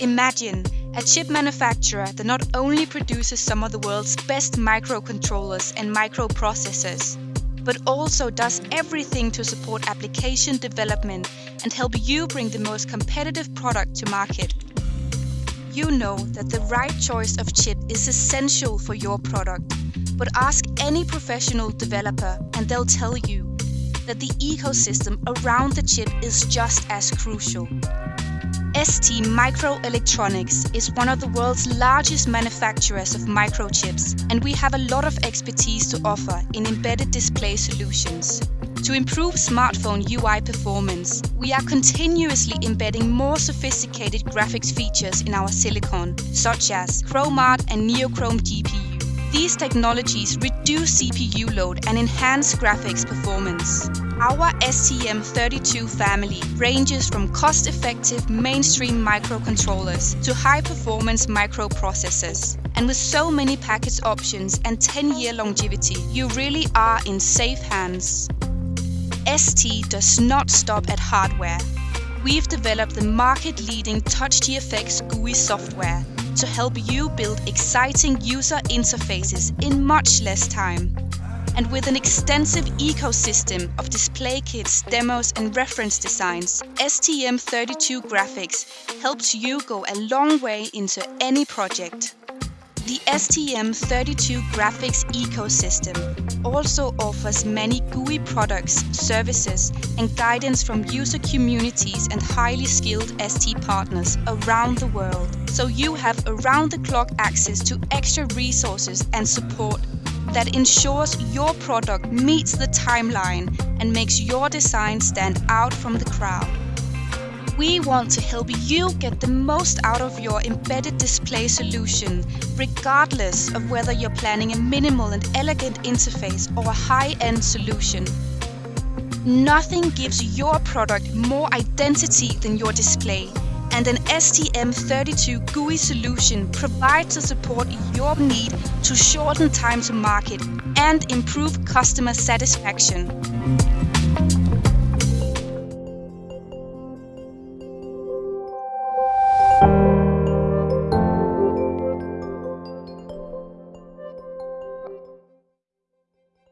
Imagine a chip manufacturer that not only produces some of the world's best microcontrollers and microprocessors, but also does everything to support application development and help you bring the most competitive product to market. You know that the right choice of chip is essential for your product, but ask any professional developer and they'll tell you that the ecosystem around the chip is just as crucial. STMicroelectronics is one of the world's largest manufacturers of microchips, and we have a lot of expertise to offer in embedded display solutions. To improve smartphone UI performance, we are continuously embedding more sophisticated graphics features in our silicon, such as Chrom-ART and NeoChrom GPU. These technologies reduce CPU load and enhance graphics performance. Our STM32 family ranges from cost-effective mainstream microcontrollers to high-performance microprocessors. And with so many package options and 10-year longevity, you really are in safe hands. ST does not stop at hardware. We've developed the market-leading TouchGFX GUI software to help you build exciting user interfaces in much less time. And with an extensive ecosystem of display kits, demos and reference designs, STM32 Graphics helps you go a long way into any project. The STM32 graphics ecosystem also offers many GUI products, services, and guidance from user communities and highly skilled ST partners around the world. So you have around the clock access to extra resources and support that ensures your product meets the timeline and makes your design stand out from the crowd. We want to help you get the most out of your embedded display solution, regardless of whether you're planning a minimal and elegant interface or a high-end solution. Nothing gives your product more identity than your display, and an STM32 GUI solution provides the support your need to shorten time to market and improve customer satisfaction.